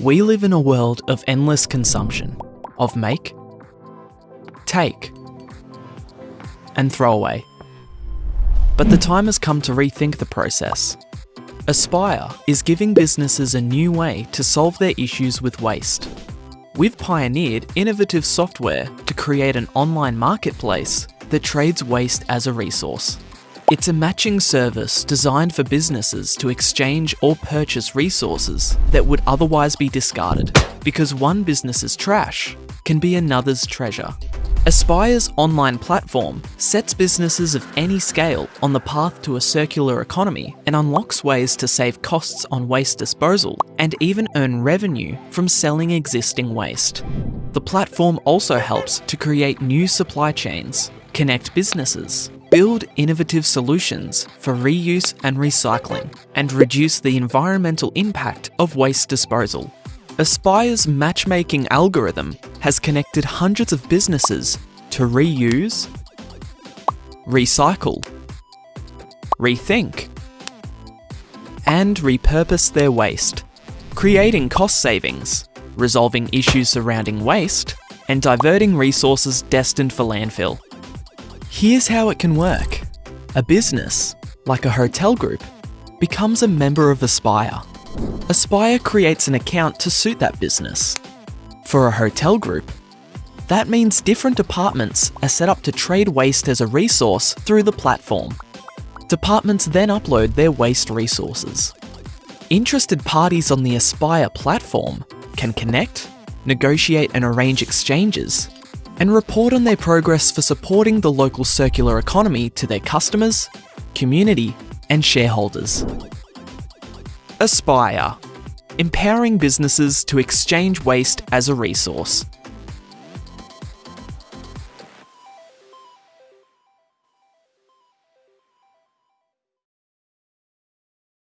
We live in a world of endless consumption, of make, take, and throw away. But the time has come to rethink the process. Aspire is giving businesses a new way to solve their issues with waste. We've pioneered innovative software to create an online marketplace that trades waste as a resource. It's a matching service designed for businesses to exchange or purchase resources that would otherwise be discarded, because one business's trash can be another's treasure. Aspire's online platform sets businesses of any scale on the path to a circular economy and unlocks ways to save costs on waste disposal and even earn revenue from selling existing waste. The platform also helps to create new supply chains, connect businesses, build innovative solutions for reuse and recycling, and reduce the environmental impact of waste disposal. Aspire's matchmaking algorithm has connected hundreds of businesses to reuse, recycle, rethink, and repurpose their waste, creating cost savings, resolving issues surrounding waste, and diverting resources destined for landfill. Here's how it can work. A business, like a hotel group, becomes a member of Aspire. Aspire creates an account to suit that business. For a hotel group, that means different departments are set up to trade waste as a resource through the platform. Departments then upload their waste resources. Interested parties on the Aspire platform can connect, negotiate and arrange exchanges, and report on their progress for supporting the local circular economy to their customers, community, and shareholders. Aspire, empowering businesses to exchange waste as a resource.